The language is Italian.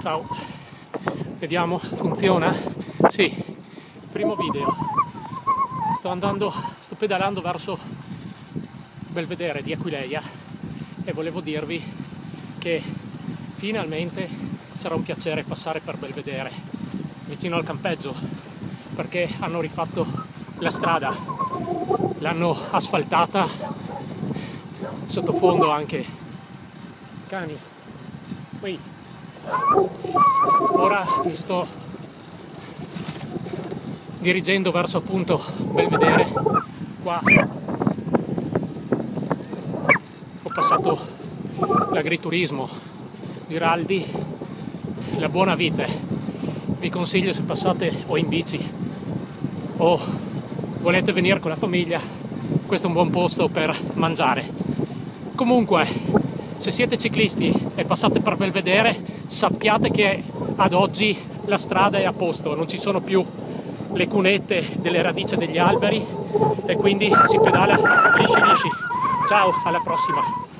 Ciao, vediamo, funziona? Sì, primo video. Sto andando, sto pedalando verso Belvedere di Aquileia e volevo dirvi che finalmente sarà un piacere passare per Belvedere, vicino al campeggio, perché hanno rifatto la strada, l'hanno asfaltata, sottofondo anche cani. Qui. Ora mi sto dirigendo verso appunto Belvedere. Qua ho passato l'agriturismo, Giraldi, la buona vite. Vi consiglio se passate o in bici o volete venire con la famiglia, questo è un buon posto per mangiare. Comunque, se siete ciclisti e passate per Belvedere, sappiate che ad oggi la strada è a posto, non ci sono più le cunette delle radici degli alberi e quindi si pedala lisci lisci. Ciao, alla prossima!